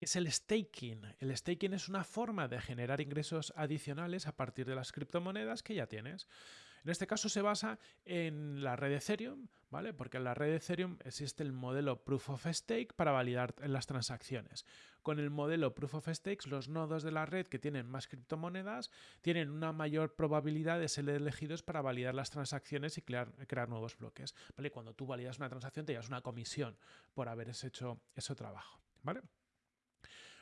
es el staking. El staking es una forma de generar ingresos adicionales a partir de las criptomonedas que ya tienes. En este caso se basa en la red Ethereum, ¿vale? Porque en la red Ethereum existe el modelo Proof of Stake para validar las transacciones. Con el modelo Proof of Stake, los nodos de la red que tienen más criptomonedas tienen una mayor probabilidad de ser elegidos para validar las transacciones y crear, nuevos bloques, ¿vale? Cuando tú validas una transacción te llevas una comisión por haber hecho ese trabajo, ¿vale?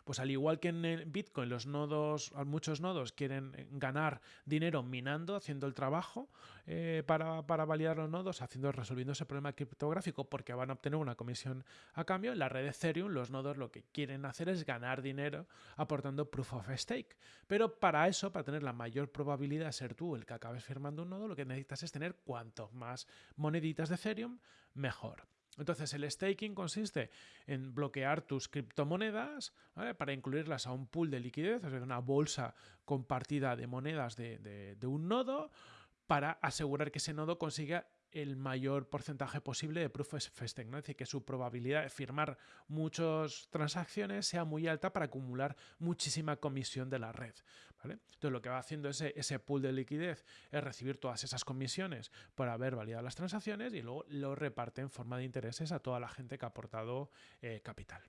Pues al igual que en Bitcoin, los nodos, muchos nodos quieren ganar dinero minando, haciendo el trabajo eh, para, validar los nodos, haciendo, resolviendo ese problema criptográfico porque van a obtener una comisión a cambio. En la red Ethereum, los nodos lo que quieren hacer es ganar dinero aportando proof of stake. Pero para eso, para tener la mayor probabilidad de ser tú el que acabes firmando un nodo, lo que necesitas es tener cuanto más moneditas de Ethereum, mejor. Entonces el staking consiste en bloquear tus criptomonedas para incluirlas a un pool de liquidez, es decir, una bolsa compartida de monedas de, de un nodo, para asegurar que ese nodo consiga el mayor porcentaje posible de proof of stake, es decir, que su probabilidad de firmar muchas transacciones sea muy alta para acumular muchísima comisión de la red. Entonces lo que va haciendo ese, ese pool de liquidez es recibir todas esas comisiones por haber validado las transacciones y luego lo reparte en forma de intereses a toda la gente que ha aportado eh, capital.